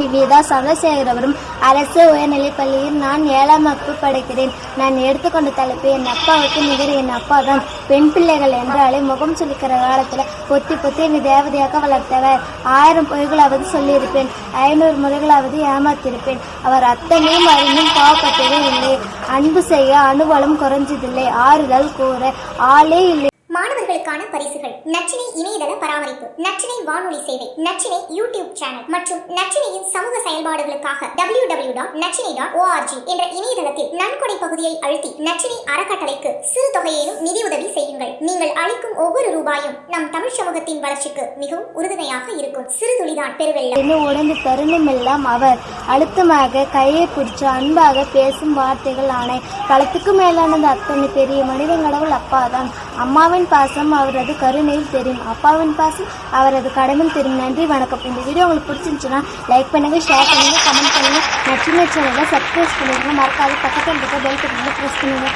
நிவேதா சந்திரசேகரவரும் அரசு உயர்நிலைப்பள்ளியில் நான் ஏழாம் வகுப்பு படிக்கிறேன். நான் எடுத்துக்கொண்ட தலைப்பு என் அப்பாவுக்கு நிகர் என் அப்பா தான். பெண் பிள்ளைகள் என்றாலே முகம் சொல்லிக்கிற காலத்துல பொத்தி பொத்தி என்னை தேவதையாக வளர்த்தவர். ஆயிரம் பொய்களாவது சொல்லியிருப்பேன். ஐநூறு முறைகளாவது ஏமாத்திருப்பேன் அவர் அத்தனையும் அறிந்தும் பாவப்பட்டதே இல்லை. அன்பு செய்ய அனுபவம் குறைஞ்சதில்லை. ஆறுதல் கூற ஆளே இல்லை. மாணவர்களுக்கான பரிசுகள். நச்சினை இணையதள பராமரிப்பு நச்சினை வானொலி சேவை நச்சினை யூடியூப் சேனல் மற்றும் நச்சினையின் சமூக செயல்பாடுகளுக்காக W W dot Nachinai dot ORG என்ற இணையதளத்தில் நன்கொடை பகுதியை அழுத்தி நச்சினை அறக்கட்டளைக்கு சிறு தொகையிலும் நிதியுதவி செய்யுங்கள். நீங்கள் அளிக்கும் ஒவ்வொரு ரூபாயும் நம் தமிழ் சமூகத்தின் வளர்ச்சிக்கு மிகவும் உறுதுணையாக இருக்கும். சிறு துளிதான் பெருவெள்ளம். உடம்பு தருணமெல்லாம் அவர் அழுத்தமாக கையை பிடிச்சு அன்பாக பேசும் வார்த்தைகள் ஆணை களத்துக்கு மேலானது அத்தனை பெரிய மனிதன் கடவுள் அப்பாதான். அம்மாவின் பாசம் அவரது கருணையில் தெரியும். அப்பாவின் பாசம் அவரது கடமையில் தெரியும். நன்றி வணக்கம். இந்த வீடியோ உங்களுக்கு பிடிச்சிருந்துச்சுன்னா லைக் பண்ணுங்க ஷேர் பண்ணுங்க கமெண்ட் பண்ணுங்க. நச்சினை சேனலை சப்ஸ்கிரைப் பண்ணிடுங்க மறக்காத பக்கத்தில் இருக்க பெல் பட்டனை ப்ரெஸ் பண்ணுங்க.